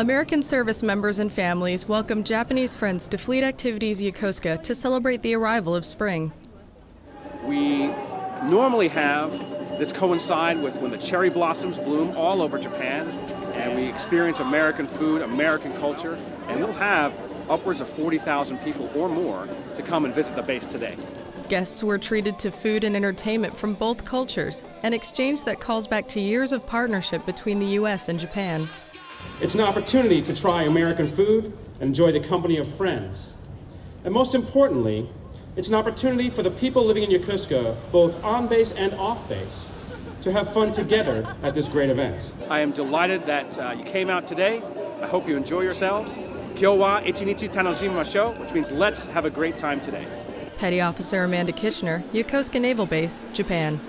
American service members and families welcome Japanese friends to Fleet Activities Yokosuka to celebrate the arrival of spring. We normally have this coincide with when the cherry blossoms bloom all over Japan and we experience American food, American culture, and we'll have upwards of 40,000 people or more to come and visit the base today. Guests were treated to food and entertainment from both cultures, an exchange that calls back to years of partnership between the U.S. and Japan. It's an opportunity to try American food and enjoy the company of friends. And most importantly, it's an opportunity for the people living in Yokosuka, both on base and off base, to have fun together at this great event. I am delighted that uh, you came out today. I hope you enjoy yourselves. Kyo wa ichinichi tanojimashou, which means let's have a great time today. Petty Officer Amanda Kitchener, Yokosuka Naval Base, Japan.